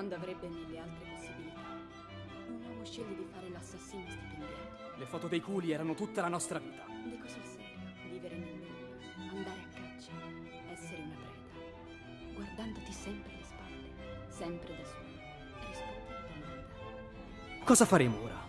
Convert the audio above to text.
quando avrebbe mille altre possibilità. Un uomo sceglie di fare l'assassino stipendiato. Le foto dei culi erano tutta la nostra vita. Dico sul serio, vivere nel nulla, andare a caccia, essere una preda, guardandoti sempre alle spalle, sempre da solo. Rispondi alla domanda. Cosa faremo ora?